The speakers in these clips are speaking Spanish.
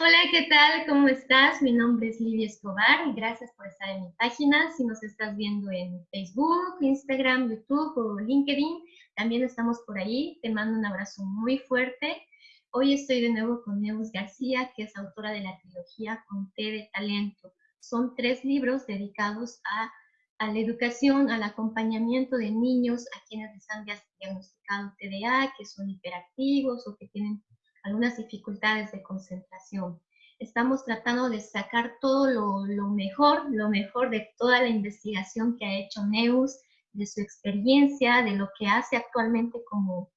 Hola, ¿qué tal? ¿Cómo estás? Mi nombre es Lidia Escobar y gracias por estar en mi página. Si nos estás viendo en Facebook, Instagram, YouTube o LinkedIn, también estamos por ahí. Te mando un abrazo muy fuerte. Hoy estoy de nuevo con Neus García, que es autora de la trilogía Con T de Talento. Son tres libros dedicados a, a la educación, al acompañamiento de niños a quienes les han diagnosticado TDA, que son hiperactivos o que tienen algunas dificultades de concentración. Estamos tratando de sacar todo lo, mejor, lo mejor de toda la investigación que ha hecho Neus, de su experiencia, de lo que hace actualmente como,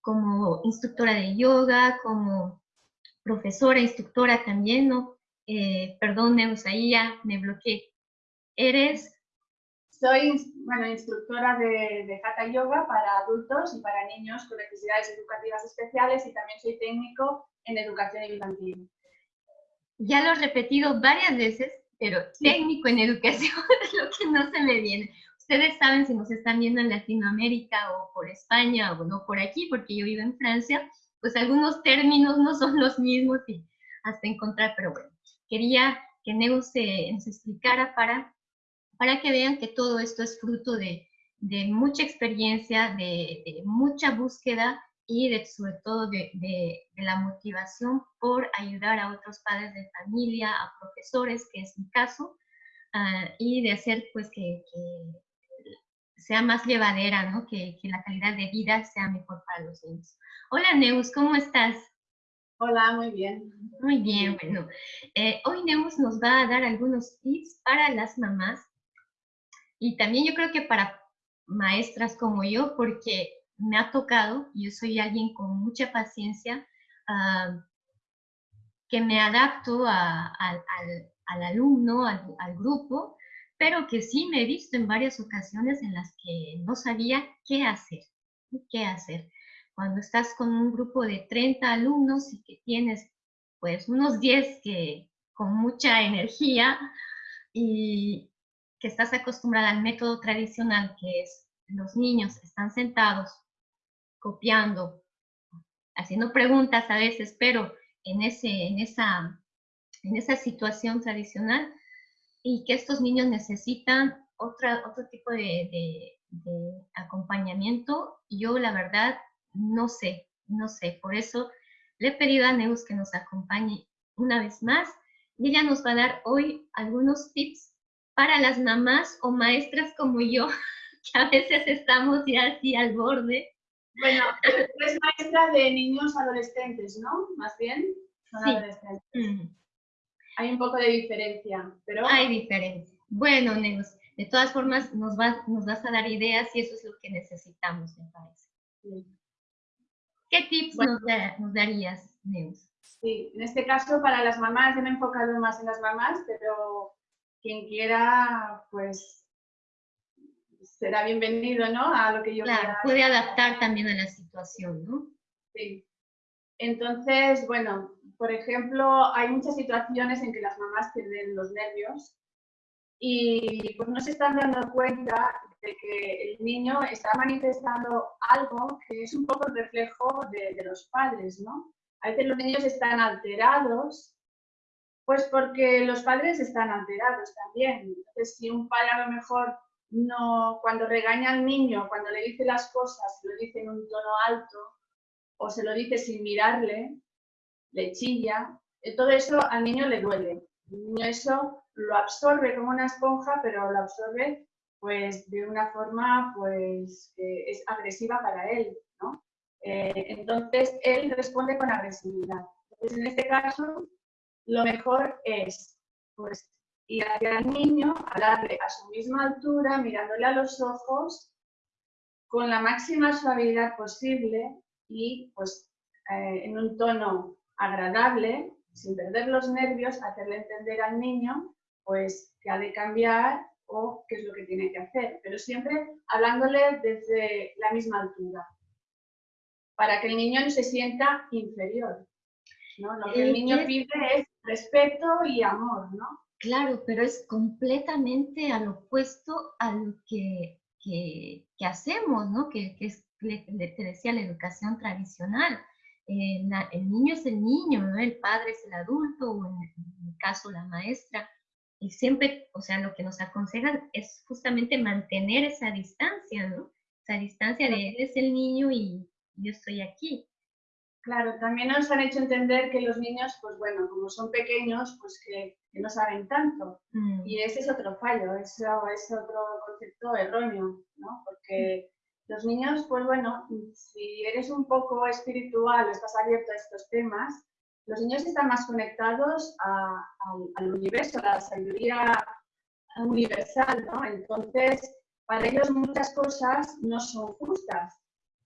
como instructora de yoga, como profesora, instructora también, ¿no? Eh, perdón, Neus, ahí ya me bloqueé. Eres soy bueno, instructora de, de Hatha Yoga para adultos y para niños con necesidades educativas especiales y también soy técnico en educación infantil. Ya lo he repetido varias veces, pero técnico en educación es lo que no se me viene. Ustedes saben si nos están viendo en Latinoamérica o por España o no por aquí, porque yo vivo en Francia, pues algunos términos no son los mismos y hasta encontrar, pero bueno, quería que Neus se, nos explicara para para que vean que todo esto es fruto de, mucha experiencia, de, mucha búsqueda y de, sobre todo de, la motivación por ayudar a otros padres de familia, a profesores, que es mi caso, ah, y de hacer pues que, sea más llevadera, ¿no? que, la calidad de vida sea mejor para los niños. Hola Neus, ¿cómo estás? Hola, muy bien. Muy bien, bueno. Eh, hoy Neus nos va a dar algunos tips para las mamás y también yo creo que para maestras como yo, porque me ha tocado, yo soy alguien con mucha paciencia, ah, que me adapto al, alumno, al, grupo, pero que sí me he visto en varias ocasiones en las que no sabía qué hacer, qué hacer. Cuando estás con un grupo de 30 alumnos y que tienes pues unos 10 que con mucha energía y, que estás acostumbrada al método tradicional, que es los niños están sentados copiando, haciendo preguntas a veces, pero en, ese, en, esa, en esa situación tradicional, y que estos niños necesitan otra, otro tipo de, acompañamiento, yo la verdad no sé, no sé, por eso le he pedido a Neus que nos acompañe una vez más ella nos va a dar hoy algunos tips para las mamás o maestras como yo, que a veces estamos ya así al borde. Bueno, es maestra de niños adolescentes, ¿no? Más bien, son adolescentes. Hay un poco de diferencia, pero... Hay diferencia. Bueno, Neus, de todas formas nos, nos vas a dar ideas y eso es lo que necesitamos, me parece. ¿Qué tips nos, nos, darías, Neus? Sí, en este caso para las mamás, yo me he enfocado más en las mamás, pero quien quiera, pues será bienvenido, ¿no? A lo que yo claro, puede adaptar también a la situación, ¿no? Sí. Entonces, bueno, por ejemplo, hay muchas situaciones en que las mamás pierden los nervios y pues no se están dando cuenta de que el niño está manifestando algo que es un poco el reflejo de, de los padres, ¿no? A veces los niños están alterados pues porque los padres están alterados también. Entonces, si un padre a lo mejor no, cuando regaña al niño, cuando le dice las cosas, lo dice en un tono alto o se lo dice sin mirarle, le chilla, eh, todo eso al niño le duele. El niño eso lo absorbe como una esponja, pero lo absorbe pues de una forma pues que es agresiva para él, ¿no? Eh, entonces él responde con agresividad. Entonces en este caso lo mejor es pues, ir hacia el niño, hablarle a su misma altura, mirándole a los ojos, con la máxima suavidad posible y pues, eh, en un tono agradable, sin perder los nervios, hacerle entender al niño pues, que ha de cambiar o qué es lo que tiene que hacer, pero siempre hablándole desde la misma altura, para que el niño no se sienta inferior. Lo que el niño pide es respeto y amor, ¿no? Claro, pero es completamente al opuesto a lo que, hacemos, ¿no? Que, es, te decía, la educación tradicional. eh, el niño es el niño, ¿no? El padre es el adulto, o en, mi caso la maestra. Y siempre, o sea, lo que nos aconsejan es justamente mantener esa distancia, ¿no? Esa distancia de él es el niño y yo estoy aquí. Claro, también nos han hecho entender que los niños, pues bueno, como son pequeños, pues que, no saben tanto. Mm. Y ese es otro fallo, ese es otro concepto erróneo, ¿no? Porque los niños, pues bueno, si eres un poco espiritual o estás abierto a estos temas, los niños están más conectados al universo, a la sabiduría universal, ¿no? Entonces, para ellos muchas cosas no son justas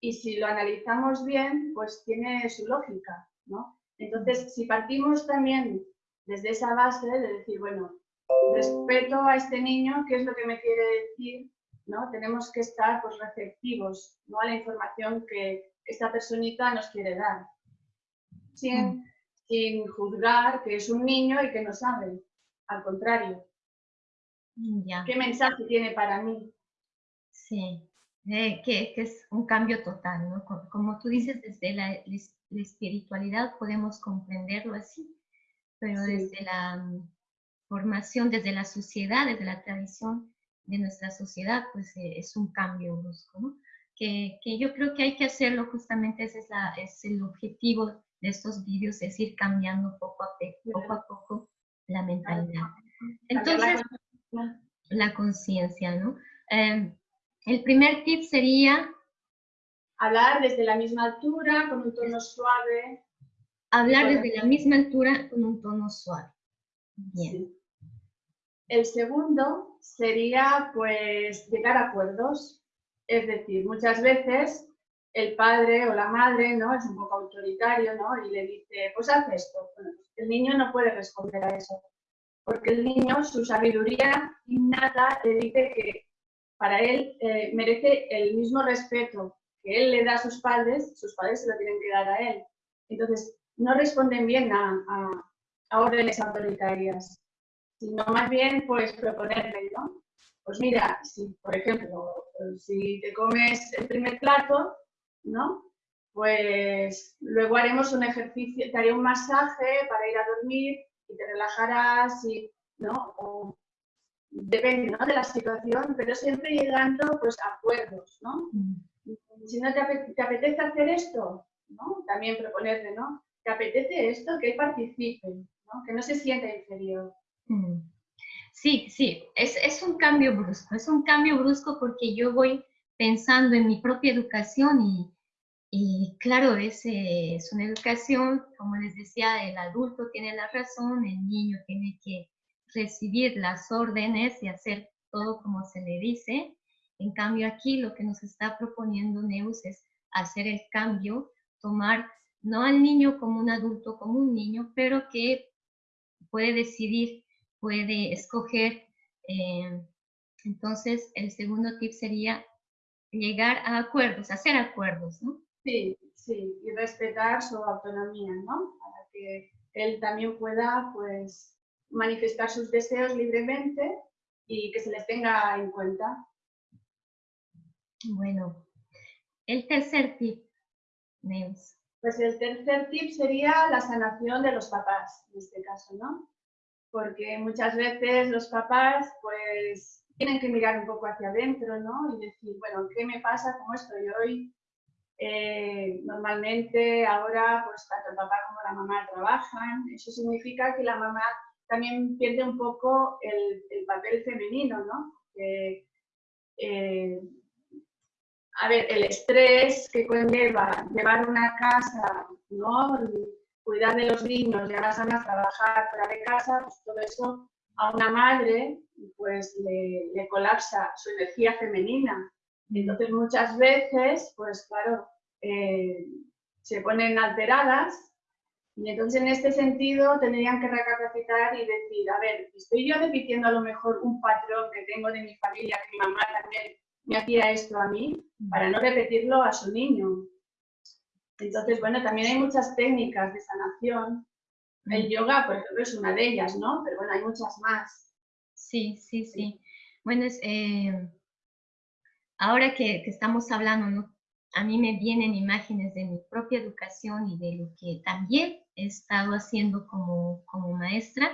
y si lo analizamos bien, pues tiene su lógica, ¿no? Entonces, si partimos también desde esa base de decir, bueno, respeto a este niño, ¿qué es lo que me quiere decir? ¿no? Tenemos que estar pues, receptivos ¿no? a la información que esta personita nos quiere dar, sin, mm. sin juzgar que es un niño y que no sabe, al contrario. ¿Qué mensaje tiene para mí? Sí, eh, que, es un cambio total, ¿no? Como, tú dices, desde la, espiritualidad podemos comprenderlo así, pero desde la mm, formación, desde la sociedad, desde la tradición de nuestra sociedad, pues eh, es un cambio brusco, ¿no? Que, que, yo creo que hay que hacerlo, justamente ese es, la, es el objetivo de estos vídeos, es ir cambiando poco a poco, a poco la mentalidad. Entonces, la conciencia, ¿no? Em, el primer tip sería... Hablar desde la misma altura, con un tono suave. Hablar desde la misma altura, con un tono suave. Bien. El segundo sería, pues, llegar a acuerdos. Es decir, muchas veces el padre o la madre, ¿no? Es un poco autoritario, ¿no? Y le dice, pues haz esto. el niño no puede responder a eso. Porque el niño, su sabiduría innata, le dice que para él eh, merece el mismo respeto que él le da a sus padres, sus padres se lo tienen que dar a él. Entonces, no responden bien a, órdenes autoritarias, sino más bien, pues, proponerle, ¿no? Pues mira, si, por ejemplo, si te comes el primer plato, ¿no? Pues luego haremos un ejercicio, te haré un masaje para ir a dormir y te relajarás y, ¿no? Depende ¿no? de la situación, pero siempre llegando pues, a acuerdos, ¿no? Mm. Si no te, apetece, hacer esto, ¿no? También proponerle, ¿no? ¿Te apetece esto? Que él participe, ¿no? Que no se sienta inferior. Mm. Sí, sí, es, es un cambio brusco, es un cambio brusco porque yo voy pensando en mi propia educación y, y claro, es, es una educación, como les decía, el adulto tiene la razón, el niño tiene que recibir las órdenes y hacer todo como se le dice. En cambio aquí lo que nos está proponiendo Neus es hacer el cambio, tomar no al niño como un adulto, como un niño, pero que puede decidir, puede escoger. Eh, entonces, el segundo tip sería llegar a acuerdos, hacer acuerdos, ¿no? Sí, sí, y respetar su autonomía, ¿no? Para que él también pueda, pues, manifestar sus deseos libremente y que se les tenga en cuenta. Bueno, el tercer tip, Neus. Pues el tercer tip sería la sanación de los papás, en este caso, ¿no? Porque muchas veces los papás, pues, tienen que mirar un poco hacia adentro, ¿no? Y decir, bueno, ¿qué me pasa? ¿Cómo estoy hoy? Eh, normalmente ahora, pues, tanto el papá como la mamá trabajan. Eso significa que la mamá también pierde un poco el, papel femenino, ¿no? Eh, a ver, el estrés que conlleva llevar una casa, ¿no? Cuidar de los niños, llevar a a trabajar fuera de casa, pues todo eso a una madre pues le, colapsa su energía femenina. Entonces muchas veces, pues claro, eh, se ponen alteradas y entonces en este sentido tendrían que recapacitar y decir, a ver, estoy yo repitiendo a lo mejor un patrón que tengo de mi familia, que mi mamá también me hacía esto a mí, para no repetirlo a su niño. Entonces, bueno, también hay muchas técnicas de sanación. El yoga, por ejemplo, es una de ellas, ¿no? Pero bueno, hay muchas más. Sí, sí, sí. Bueno, es, eh, ahora que, que, estamos hablando, ¿no? a mí me vienen imágenes de mi propia educación y de lo que también he estado haciendo como, como maestra.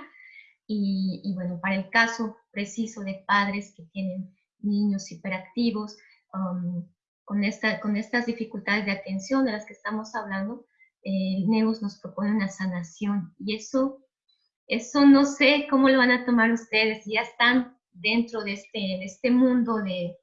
Y, bueno, para el caso preciso de padres que tienen niños hiperactivos, um, con, esta, con estas dificultades de atención de las que estamos hablando, el Neus nos propone una sanación. Y eso, eso no sé cómo lo van a tomar ustedes, ya están dentro de este, de este mundo de,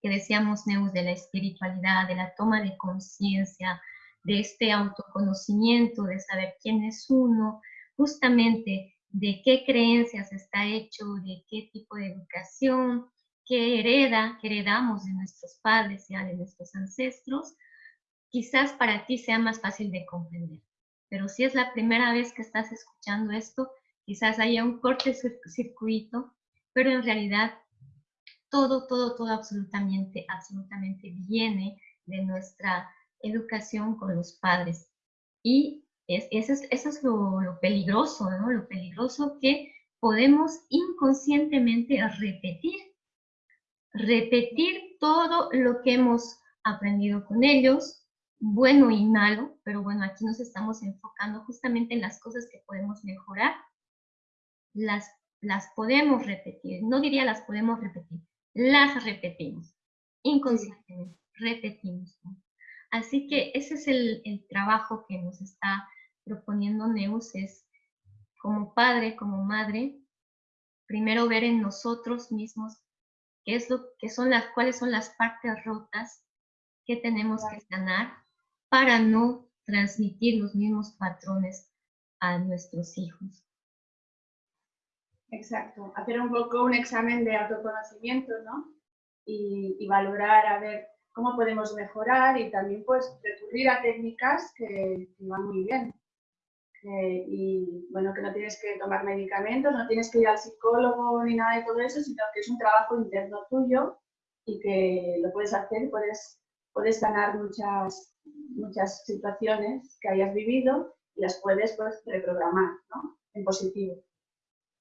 que decíamos, Neus, de la espiritualidad, de la toma de conciencia, de este autoconocimiento, de saber quién es uno, justamente de qué creencias está hecho, de qué tipo de educación, qué hereda, qué heredamos de nuestros padres, ya de nuestros ancestros, quizás para ti sea más fácil de comprender. Pero si es la primera vez que estás escuchando esto, quizás haya un corte circuito, pero en realidad todo, todo, todo absolutamente, absolutamente viene de nuestra educación con los padres. Y es, eso es, eso es lo, lo, peligroso, ¿no? Lo peligroso que podemos inconscientemente repetir. Repetir todo lo que hemos aprendido con ellos, bueno y malo, pero bueno, aquí nos estamos enfocando justamente en las cosas que podemos mejorar. Las, las podemos repetir, no diría las podemos repetir, las repetimos, inconscientemente, repetimos. Así que ese es el, el, trabajo que nos está proponiendo Neus, es como padre, como madre, primero ver en nosotros mismos qué es lo que son las, cuáles son las partes rotas que tenemos que sanar para no transmitir los mismos patrones a nuestros hijos. Exacto, hacer un poco un examen de autoconocimiento, ¿no? Y, valorar a ver cómo podemos mejorar y también pues recurrir a técnicas que, van muy bien. y bueno, que no tienes que tomar medicamentos, no tienes que ir al psicólogo ni nada de todo eso, sino que es un trabajo interno tuyo y que lo puedes hacer, puedes, puedes ganar muchas, muchas situaciones que hayas vivido y las puedes pues reprogramar, ¿no? En positivo.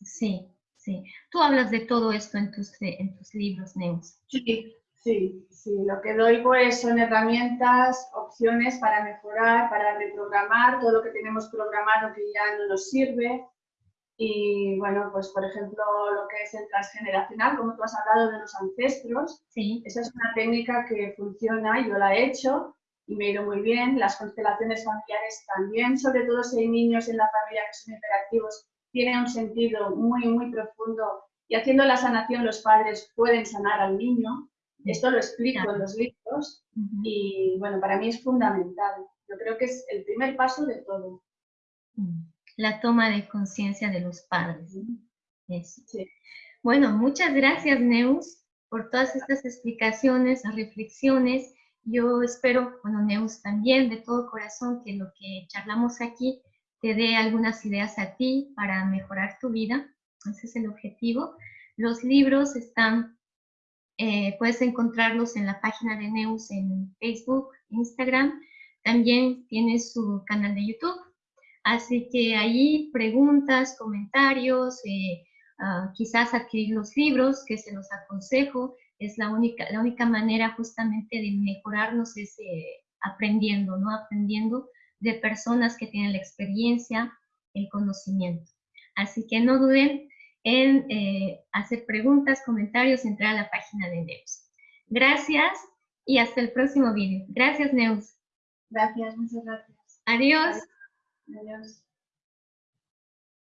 Sí, sí. Tú hablas de todo esto en tus, en tus libros, Neus. Sí, sí, sí. Lo que doy pues son herramientas, opciones para mejorar, para reprogramar todo lo que tenemos programado que ya no nos sirve. Y bueno, pues por ejemplo, lo que es el transgeneracional, como tú has hablado de los ancestros, sí. esa es una técnica que funciona, yo la he hecho y me ha ido muy bien. Las constelaciones familiares también, sobre todo si hay niños en la familia que son hiperactivos, tiene un sentido muy, muy profundo y haciendo la sanación los padres pueden sanar al niño. Esto lo explico en los libros y bueno, para mí es fundamental. Yo creo que es el primer paso de todo. Mm. La toma de conciencia de los padres. Bueno, muchas gracias Neus por todas estas explicaciones, reflexiones. Yo espero, bueno, Neus también, de todo corazón, que lo que charlamos aquí te dé algunas ideas a ti para mejorar tu vida. Ese es el objetivo. Los libros están, eh, puedes encontrarlos en la página de Neus en Facebook, Instagram. También tiene su canal de YouTube. Así que ahí preguntas, comentarios, eh, uh, quizás adquirir los libros, que se los aconsejo. Es la única, la única manera justamente de mejorarnos es eh, aprendiendo, ¿no? Aprendiendo de personas que tienen la experiencia, el conocimiento. Así que no duden en eh, hacer preguntas, comentarios, entrar a la página de Neus. Gracias y hasta el próximo vídeo. Gracias, Neus. Gracias, muchas gracias. Adiós. Adiós.